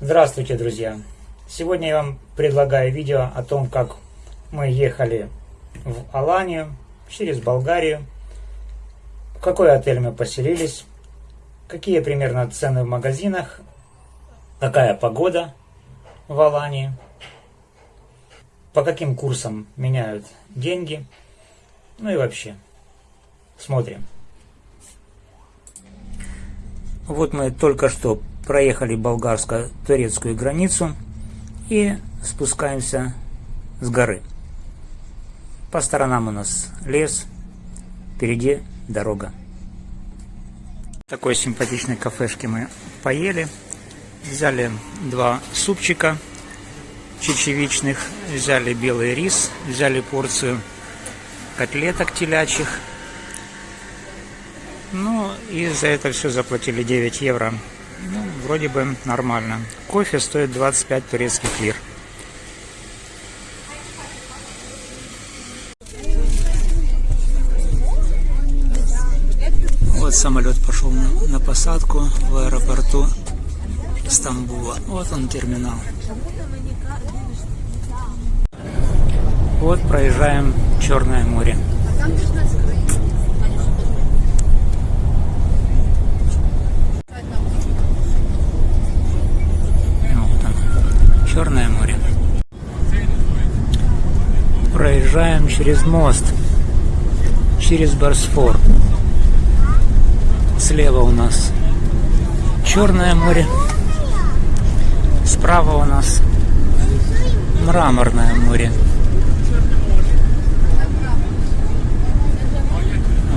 Здравствуйте, друзья! Сегодня я вам предлагаю видео о том, как мы ехали в Аланию через Болгарию, в какой отель мы поселились, какие примерно цены в магазинах, какая погода в Алании, по каким курсам меняют деньги, ну и вообще. Смотрим. Вот мы только что проехали болгарско-турецкую границу и спускаемся с горы. По сторонам у нас лес, впереди дорога. В такой симпатичной кафешке мы поели. Взяли два супчика чечевичных, взяли белый рис, взяли порцию котлеток телячьих. Ну и за это все заплатили 9 евро ну, вроде бы нормально. Кофе стоит 25 турецких лир. Вот самолет пошел на, на посадку в аэропорту Стамбула. Вот он терминал. Вот проезжаем Черное море. Черное море. Проезжаем через мост, через Босфор. Слева у нас Черное море, справа у нас Мраморное море.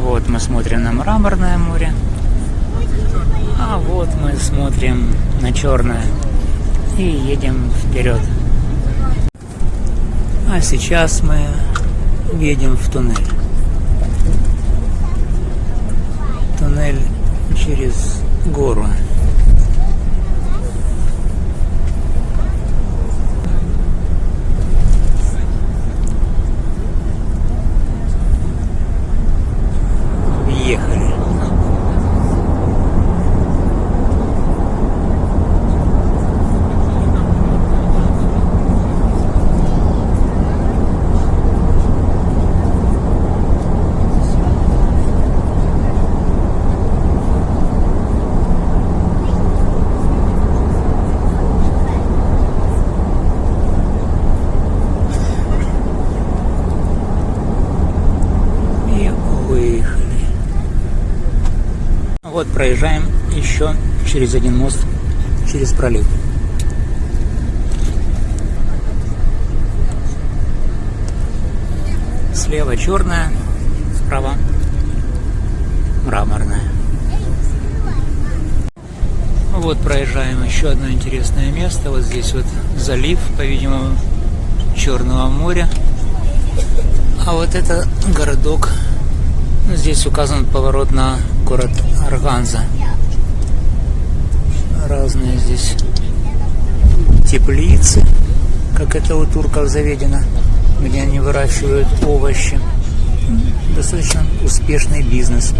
Вот мы смотрим на Мраморное море, а вот мы смотрим на Черное и едем вперед. А сейчас мы едем в туннель. Туннель через гору. Вот проезжаем еще через один мост, через пролив. Слева черная, справа мраморная. Вот проезжаем еще одно интересное место. Вот здесь вот залив, по-видимому, Черного моря. А вот это городок. Здесь указан поворот на город Арганза. Разные здесь теплицы, как это у турков заведено, где они выращивают овощи. Достаточно успешный бизнес.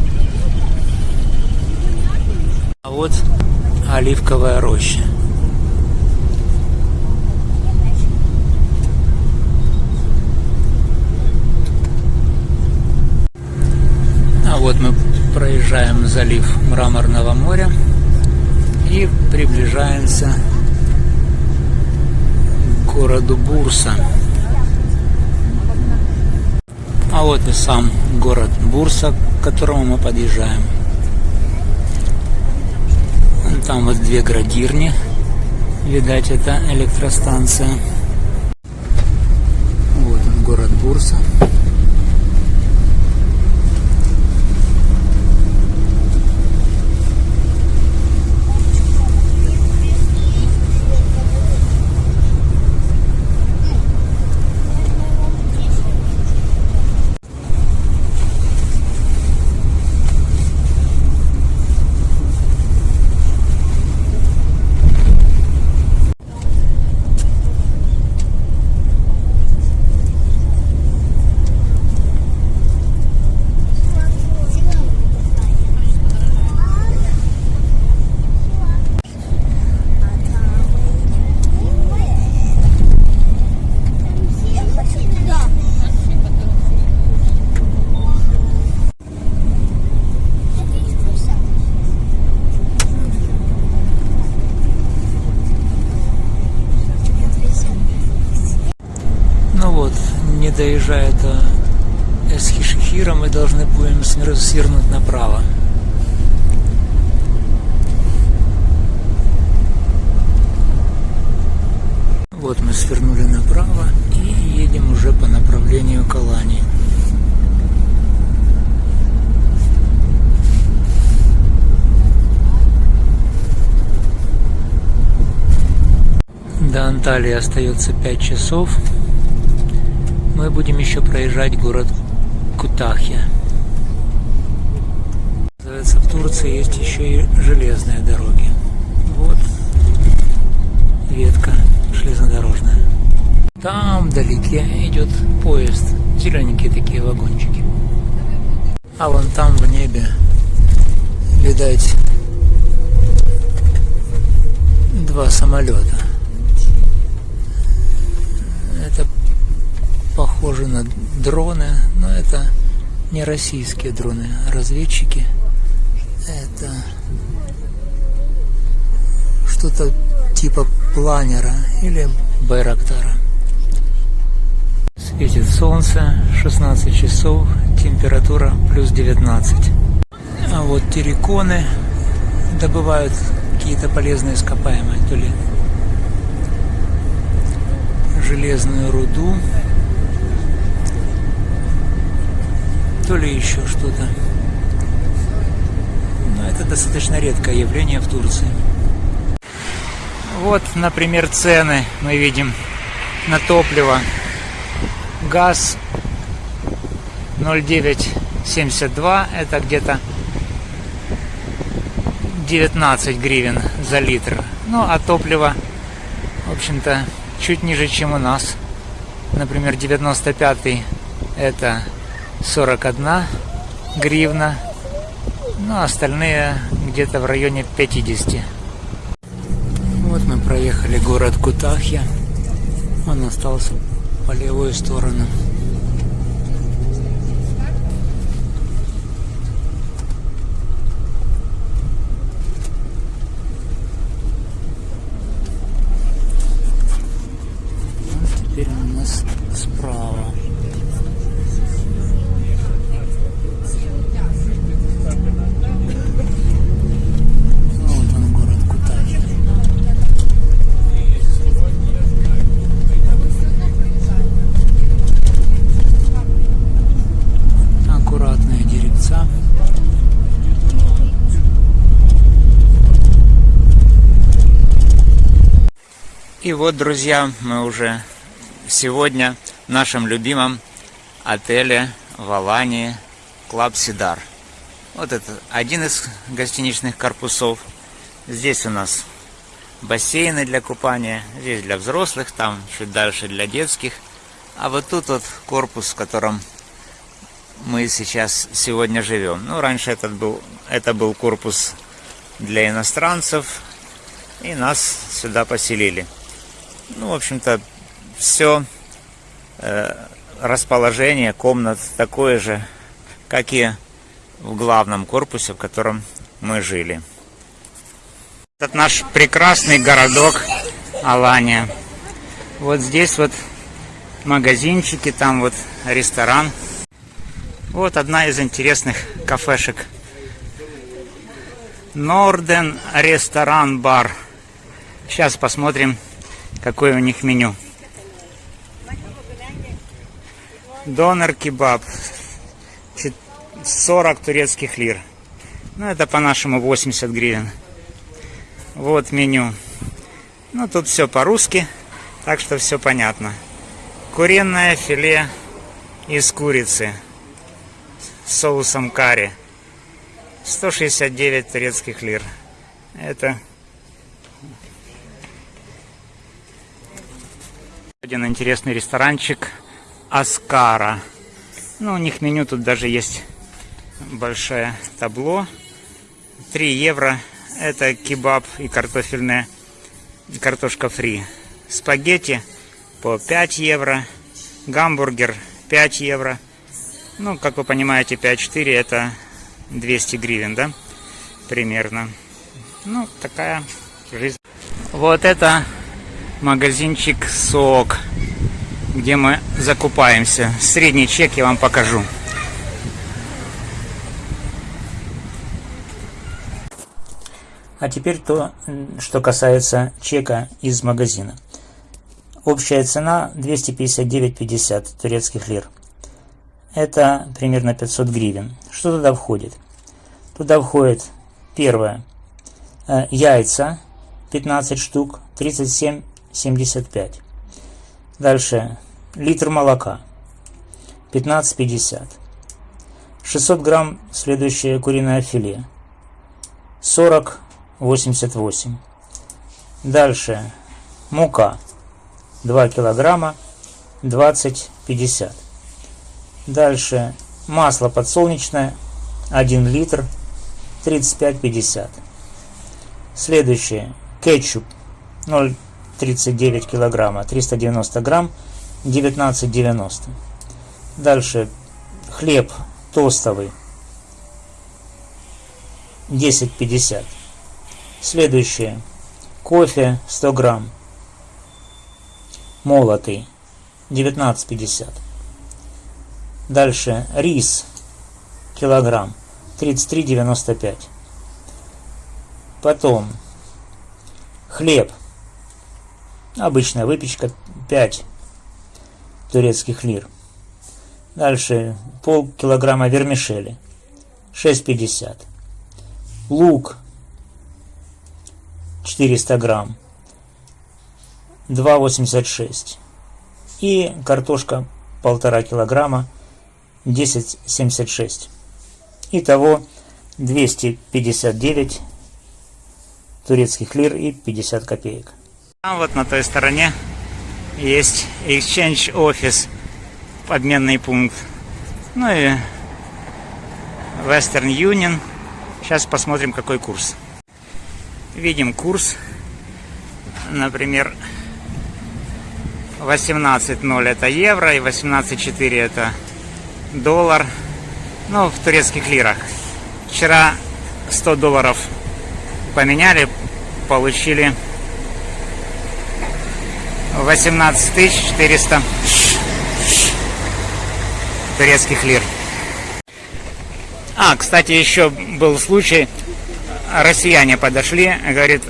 А вот оливковая роща. А вот мы проезжаем залив Мраморного моря и приближаемся к городу Бурса. А вот и сам город Бурса, к которому мы подъезжаем. Там вот две градирни. Видать, это электростанция. Вот он, город Бурса. Свернуть направо. Вот мы свернули направо и едем уже по направлению к Алании. До Анталии остается 5 часов. Мы будем еще проезжать город Кутахья. Турции есть еще и железные дороги. Вот ветка железнодорожная. Там вдалеке идет поезд. Зелененькие такие вагончики. А вон там в небе, видать, два самолета. Это похоже на дроны, но это не российские дроны, а разведчики. Это что-то типа планера или байрактара. Светит солнце, 16 часов, температура плюс 19. А вот терриконы добывают какие-то полезные ископаемые, то ли железную руду, то ли еще что-то. Достаточно редкое явление в Турции. Вот, например, цены мы видим на топливо. Газ 0,972, это где-то 19 гривен за литр. Ну, а топливо, в общем-то, чуть ниже, чем у нас. Например, 95 это 41 гривна, ну, а остальные где-то в районе 50. Вот мы проехали город Кутахья. Он остался по левую сторону. теперь у нас справа. И вот, друзья, мы уже сегодня в нашем любимом отеле в Алании Club Sidar. Вот это один из гостиничных корпусов. Здесь у нас бассейны для купания, здесь для взрослых, там чуть дальше для детских. А вот тут вот корпус, в котором мы сейчас сегодня живем. Ну, раньше этот был, это был корпус для иностранцев, и нас сюда поселили. Ну, в общем-то, все э, расположение комнат такое же, как и в главном корпусе, в котором мы жили. Этот наш прекрасный городок Алания. Вот здесь вот магазинчики, там вот ресторан. Вот одна из интересных кафешек. Норден ресторан бар. Сейчас посмотрим, какое у них меню. Донор кебаб. 40 турецких лир. Ну, это по-нашему 80 гривен. Вот меню. Ну, тут все по-русски, так что все понятно. Куриное филе из курицы с соусом карри. 169 турецких лир. Это Один интересный ресторанчик Аскара. Ну, у них меню тут даже есть большое табло. 3 евро. Это кебаб и картофельная картошка фри. Спагетти по 5 евро. Гамбургер 5 евро. Ну, как вы понимаете, 5-4 это 200 гривен, да? Примерно. Ну, такая жизнь. Вот это магазинчик СОК. где мы закупаемся. Средний чек я вам покажу. А теперь то, что касается чека из магазина. Общая цена 259,50 турецких лир. Это примерно 500 гривен. Что туда входит? Туда входит первое. Э, яйца 15 штук 37,75. Дальше литр молока 15,50. 600 грамм следующее куриное филе 40,88. Дальше мука 2 килограмма 20,50. Дальше масло подсолнечное 1 литр 35,50. Следующее кетчуп 0,39 килограмма 390 грамм 19,90. Дальше хлеб тостовый 10,50. Следующее кофе 100 грамм молотый 19,50. Дальше рис килограмм 33,95. Потом хлеб. Обычная выпечка 5 турецких лир. Дальше пол килограмма вермишели 6,50. Лук 400 грамм 2,86. И картошка полтора килограмма 10,76. Итого 259 турецких лир и 50 копеек. А вот на той стороне есть Exchange Office, обменный пункт. Ну и Western Union. Сейчас посмотрим, какой курс. Видим курс. Например, 18.0 это евро и 18.4 это доллар. Ну, в турецких лирах. Вчера 100 долларов поменяли, получили 18 400 турецких лир. А, кстати, еще был случай, россияне подошли, говорит,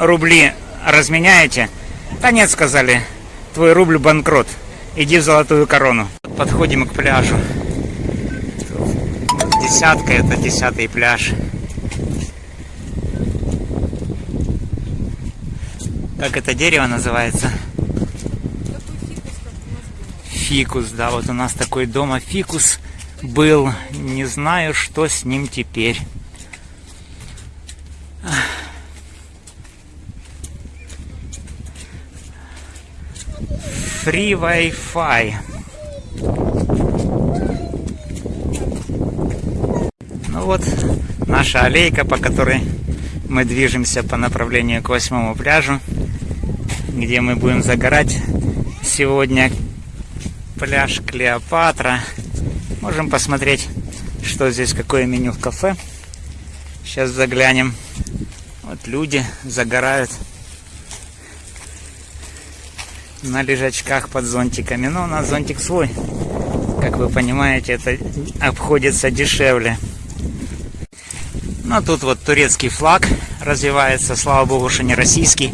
рубли разменяете? Да нет, сказали, твой рубль банкрот, иди в золотую корону. Подходим к пляжу. Десятка, это десятый пляж. Как это дерево называется? Фикус, да, вот у нас такой дома фикус был. Не знаю, что с ним теперь. Free Wi-Fi. Ну вот, наша аллейка, по которой мы движемся по направлению к восьмому пляжу где мы будем загорать сегодня. Пляж Клеопатра. Можем посмотреть, что здесь, какое меню в кафе. Сейчас заглянем. Вот люди загорают на лежачках под зонтиками. Но у нас зонтик свой. Как вы понимаете, это обходится дешевле. Но тут вот турецкий флаг развивается. Слава богу, что не российский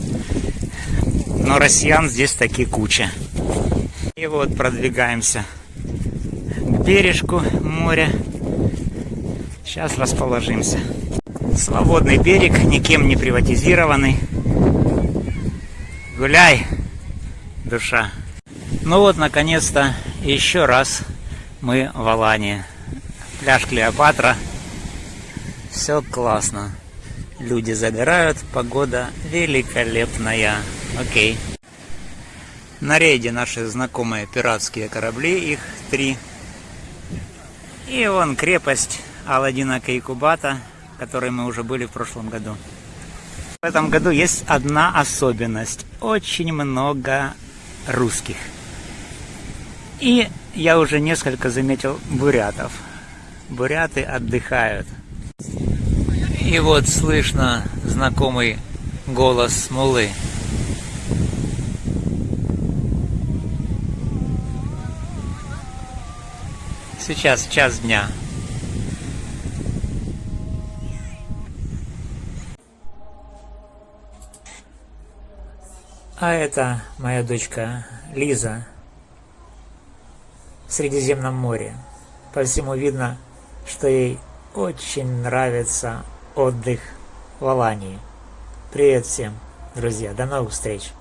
но россиян здесь таки куча. И вот продвигаемся к бережку моря. Сейчас расположимся. Свободный берег, никем не приватизированный. Гуляй, душа. Ну вот, наконец-то, еще раз мы в Алании. Пляж Клеопатра. Все классно. Люди загорают, погода великолепная. Окей. На рейде наши знакомые пиратские корабли, их три. И вон крепость Аладдина Кейкубата, в которой мы уже были в прошлом году. В этом году есть одна особенность. Очень много русских. И я уже несколько заметил бурятов. Буряты отдыхают. И вот слышно знакомый голос смолы. Сейчас час дня. А это моя дочка Лиза в Средиземном море. По всему видно, что ей очень нравится отдых в Алании. Привет всем, друзья, до новых встреч!